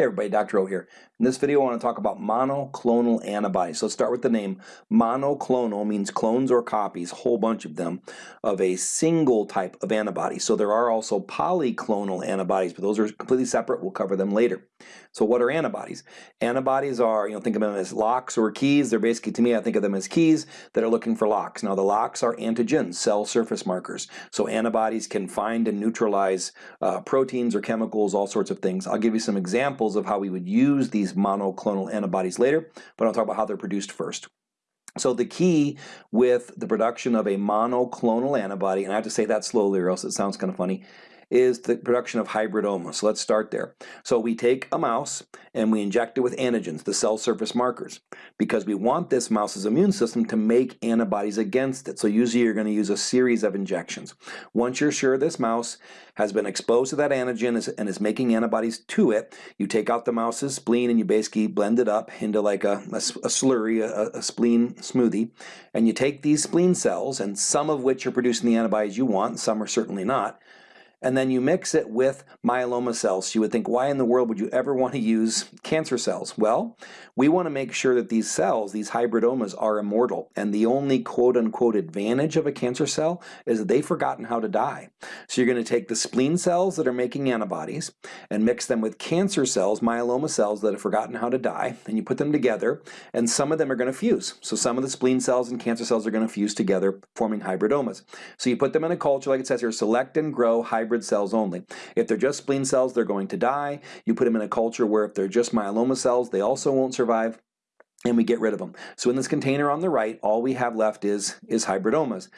Hey everybody, Dr. O here. In this video I want to talk about monoclonal antibodies. So let's start with the name. Monoclonal means clones or copies, a whole bunch of them, of a single type of antibody. So there are also polyclonal antibodies, but those are completely separate. We'll cover them later. So what are antibodies? Antibodies are, you know, think of them as locks or keys. They're basically, to me, I think of them as keys that are looking for locks. Now the locks are antigens, cell surface markers. So antibodies can find and neutralize uh, proteins or chemicals, all sorts of things. I'll give you some examples of how we would use these monoclonal antibodies later, but I'll talk about how they're produced first. So the key with the production of a monoclonal antibody, and I have to say that slowly or else it sounds kind of funny, is the production of hybridoma. So let's start there. So we take a mouse and we inject it with antigens, the cell surface markers, because we want this mouse's immune system to make antibodies against it. So usually you're going to use a series of injections. Once you're sure this mouse has been exposed to that antigen and is making antibodies to it, you take out the mouse's spleen and you basically blend it up into like a, a, slurry, a, a spleen smoothie, and you take these spleen cells, and some of which are producing the antibodies you want, some are certainly not, and then you mix it with myeloma cells. You would think, why in the world would you ever want to use cancer cells? Well, we want to make sure that these cells, these hybridomas, are immortal. And the only quote unquote advantage of a cancer cell is that they've forgotten how to die. So you're going to take the spleen cells that are making antibodies and mix them with cancer cells, myeloma cells that have forgotten how to die, and you put them together, and some of them are going to fuse. So some of the spleen cells and cancer cells are going to fuse together, forming hybridomas. So you put them in a culture, like it says here, select and grow hybrid cells only. If they're just spleen cells, they're going to die. You put them in a culture where if they're just myeloma cells, they also won't survive and we get rid of them. So in this container on the right, all we have left is, is hybridomas.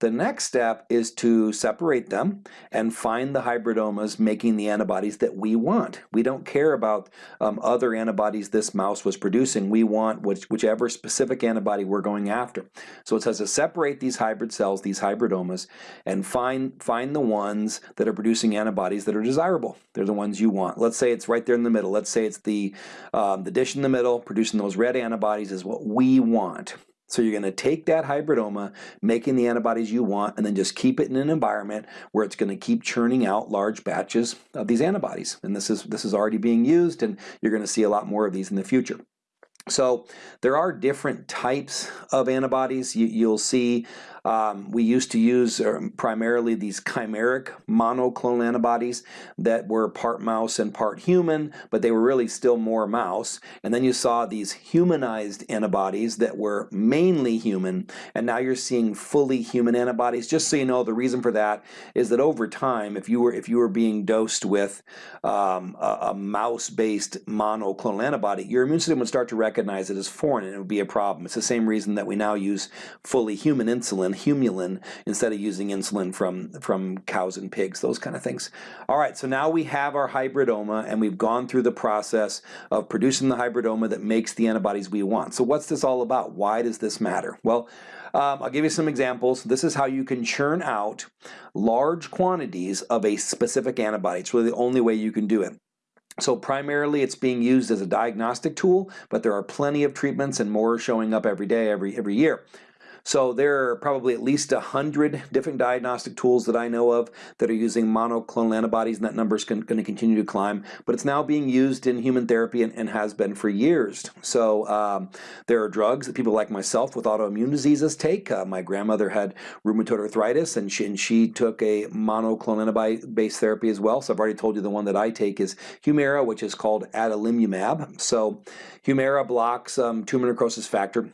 The next step is to separate them and find the hybridomas making the antibodies that we want. We don't care about um, other antibodies this mouse was producing. We want which, whichever specific antibody we're going after. So it says to separate these hybrid cells, these hybridomas, and find, find the ones that are producing antibodies that are desirable. They're the ones you want. Let's say it's right there in the middle. Let's say it's the, um, the dish in the middle producing those red antibodies is what we want. So you're going to take that hybridoma, making the antibodies you want, and then just keep it in an environment where it's going to keep churning out large batches of these antibodies. And this is, this is already being used, and you're going to see a lot more of these in the future. So there are different types of antibodies. You, will see um, we used to use uh, primarily these chimeric monoclonal antibodies that were part mouse and part human, but they were really still more mouse. And then you saw these humanized antibodies that were mainly human, and now you're seeing fully human antibodies. Just so you know, the reason for that is that over time, if you were if you were being dosed with um, a mouse-based monoclonal antibody, your immune system would start to recognize it as foreign, and it would be a problem. It's the same reason that we now use fully human insulin insulin, humulin, instead of using insulin from, from cows and pigs, those kind of things. All right, so now we have our hybridoma and we've gone through the process of producing the hybridoma that makes the antibodies we want. So what's this all about? Why does this matter? Well, um, I'll give you some examples. This is how you can churn out large quantities of a specific antibody. It's really the only way you can do it. So primarily it's being used as a diagnostic tool, but there are plenty of treatments and more showing up every day, every, every year. So there are probably at least a hundred different diagnostic tools that I know of that are using monoclonal antibodies, and that number is going to continue to climb. But it's now being used in human therapy and, and has been for years. So um, there are drugs that people like myself with autoimmune diseases take. Uh, my grandmother had rheumatoid arthritis, and she, and she took a monoclonal antibody-based therapy as well. So I've already told you the one that I take is Humira, which is called adalimumab. So Humira blocks um, tumor necrosis factor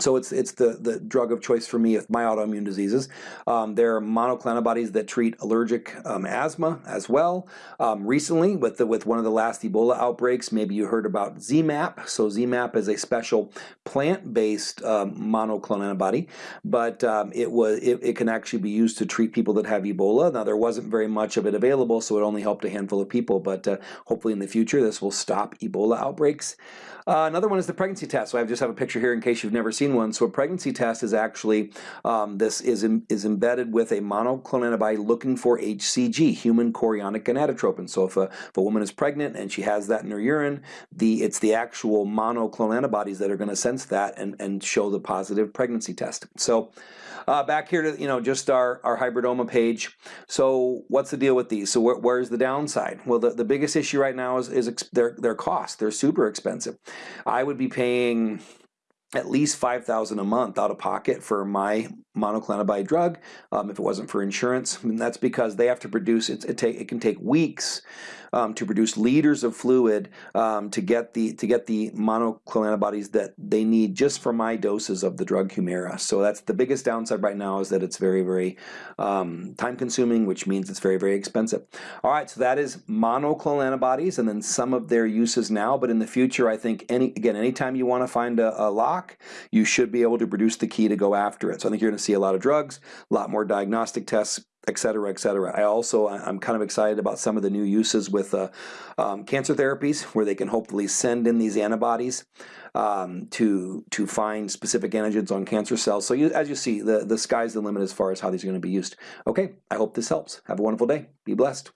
so it's it's the the drug of choice for me with my autoimmune diseases. Um, there are monoclonal antibodies that treat allergic um, asthma as well. Um, recently, with the with one of the last Ebola outbreaks, maybe you heard about ZMapp. So ZMapp is a special plant-based um, monoclonal antibody, but um, it was it, it can actually be used to treat people that have Ebola. Now there wasn't very much of it available, so it only helped a handful of people. But uh, hopefully in the future, this will stop Ebola outbreaks. Uh, another one is the pregnancy test. So I just have a picture here in case you've never seen one. So a pregnancy test is actually, um, this is, in, is embedded with a monoclonal antibody looking for HCG, human chorionic gonadotropin. So if a, if a woman is pregnant and she has that in her urine, the it's the actual monoclonal antibodies that are going to sense that and, and show the positive pregnancy test. So uh, back here to you know just our, our hybridoma page. So what's the deal with these? So wh where's the downside? Well, the, the biggest issue right now is, is their, their cost. They're super expensive. I would be paying at least 5000 a month out of pocket for my monoclonal antibody drug um, if it wasn't for insurance and that's because they have to produce it, it, take, it can take weeks um, to produce liters of fluid um, to get the to get the monoclonal antibodies that they need just for my doses of the drug Humira. So that's the biggest downside right now is that it's very very um, time consuming which means it's very very expensive. All right so that is monoclonal antibodies and then some of their uses now but in the future I think any again anytime you want to find a, a you should be able to produce the key to go after it. So I think you're going to see a lot of drugs, a lot more diagnostic tests, et cetera, et cetera. I also, I'm kind of excited about some of the new uses with uh, um, cancer therapies where they can hopefully send in these antibodies um, to to find specific antigens on cancer cells. So you, as you see, the, the sky's the limit as far as how these are going to be used. Okay, I hope this helps. Have a wonderful day. Be blessed.